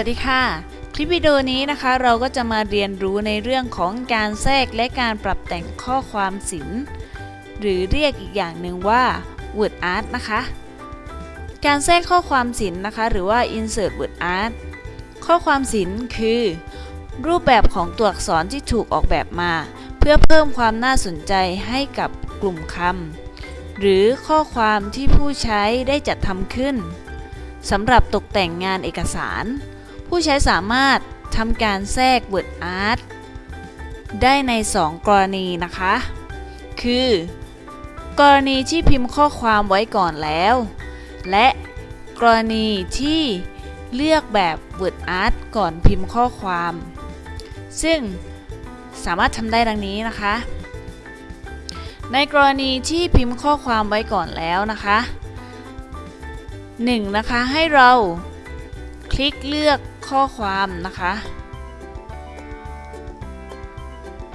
วัสดีค่ะ คลิปวิดีโอนี้นะคะเราก็จะมาเรียนรู้ในเรื่องของการแทรกและการปรับแต่งข้อความศิลป์ หรือเรียกอีกอย่างหนึ่งว่า word art นะคะ การแทรกข้อความศิลป์นะคะ หรือว่า insert word art ข้อความศิลป์คือ รูปแบบของตัวอักษรที่ถูกออกแบบมา เพื่อเพิ่มความน่าสนใจให้กับกลุ่มคำหรือข้อความที่ผู้ใช้ได้จัดทำขึ้นสำหรับตกแต่งงานเอกสาร ผู้ใช้สามารถทำการแทรก word art ได้ใน 2 กรณีนะคะ คือ กรณีที่พิมพ์ข้อความไว้ก่อนแล้ว และกรณีที่เลือกแบบ word art ก่อนพิมพ์ข้อความ ซึ่งสามารถทำได้ดังนี้นะคะ ในกรณีที่พิมพ์ข้อความไว้ก่อนแล้วนะคะ 1. นะคะให้เรา คลิกเลือกข้อความนะคะ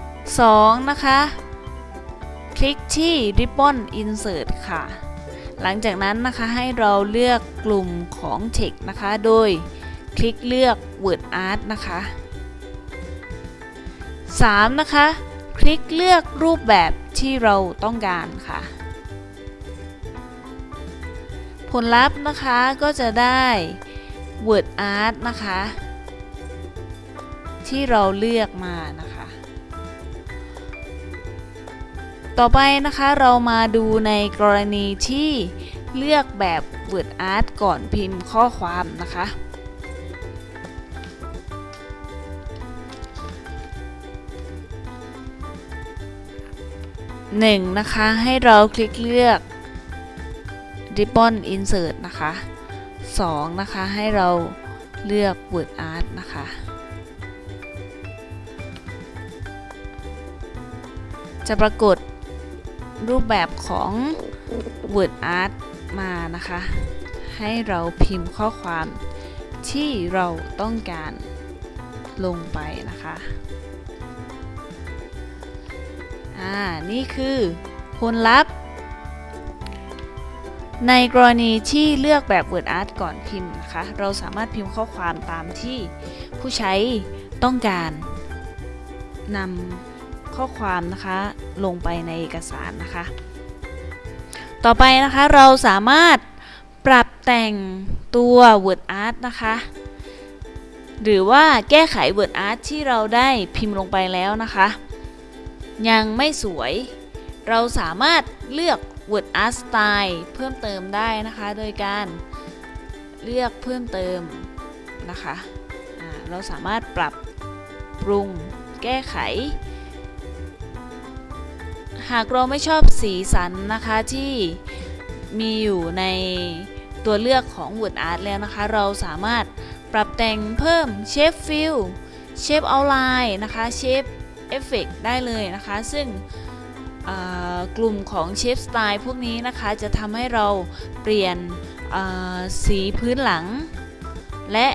2. นะคะ คลิกที่ Ribbon Insert ค่ะ หลังจากนั้นนะคะให้เราเลือกกลุ่มของ Text นะคะ โดยคลิกเลือก Word Art นะคะ 3. นะคะ คลิกเลือกรูปแบบที่เราต้องการค่ะ ผลลัพธ์นะคะก็จะได้ Word Art นะคะ ที่เราเลือกมานะคะ ต่อไปนะคะเรามาดูในกรณีที่เลือกแบบ Word Art ก่อนพิมพ์ข้อความนะคะ 1. นะคะให้เราคลิกเลือก Ribbon Insert นะคะ 2. นะคะ ให้เราเลือก Word Art นะคะ จะปรากฏรูปแบบของ Word Art มานะคะ ให้เราพิมพ์ข้อความที่เราต้องการลงไปนะคะอ่านี่คือผลลัพธ์ ในกรณีที่เลือกแบบ Word Art ก่อนพิมพ์นะคะ เราสามารถพิมพ์ข้อความตามที่ผู้ใช้ต้องการนำข้อความนะคะลงไปในเอกสารนะคะ ต่อไปนะคะเราสามารถปรับแต่งตัว Word Art นะคะ หรือว่าแก้ไข Word Art ที่เราได้พิมพ์ลงไปแล้วนะคะ ยังไม่สวย เราสามารถเลือก Word Art Style เพิ่มเติมได้นะคะ โดยการเลือกเพิ่มเติมนะคะเราสามารถปรับปรุงแก้ไข หากเราไม่ชอบสีสันนะคะที่มีอยู่ในตัวเลือกของ Word Art แล้วนะคะ เราสามารถปรับแต่งเพิ่ม Shape Fill Shape Outline นะคะ Shape Effect ได้เลยนะคะ ซึ่ง กลุ่มของเชฟสไตล์พวกนี้นะคะจะทำให้เราเปลี่ยนสีพื้นหลัง และ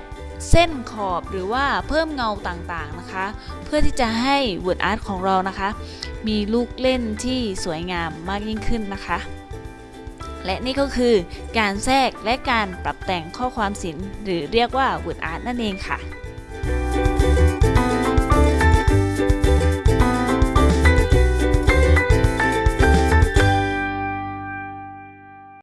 เส้นขอบหรือว่าเพิ่มเงาต่างๆนะคะ เพื่อที่จะให้ Word Art ของเรานะคะ มีลูกเล่นที่สวยงามมากยิ่งขึ้นนะคะ และนี่ก็คือการแทรกและการปรับแต่งข้อความศิลป์หรือเรียกว่า Word Art นั่นเองค่ะ